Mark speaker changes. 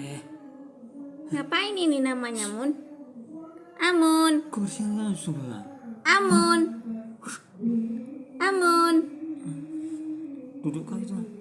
Speaker 1: Eh.
Speaker 2: Ngapain ini namanya, Mun? Amun.
Speaker 1: Kok langsung, Amun.
Speaker 2: Amun. Duduk kau itu.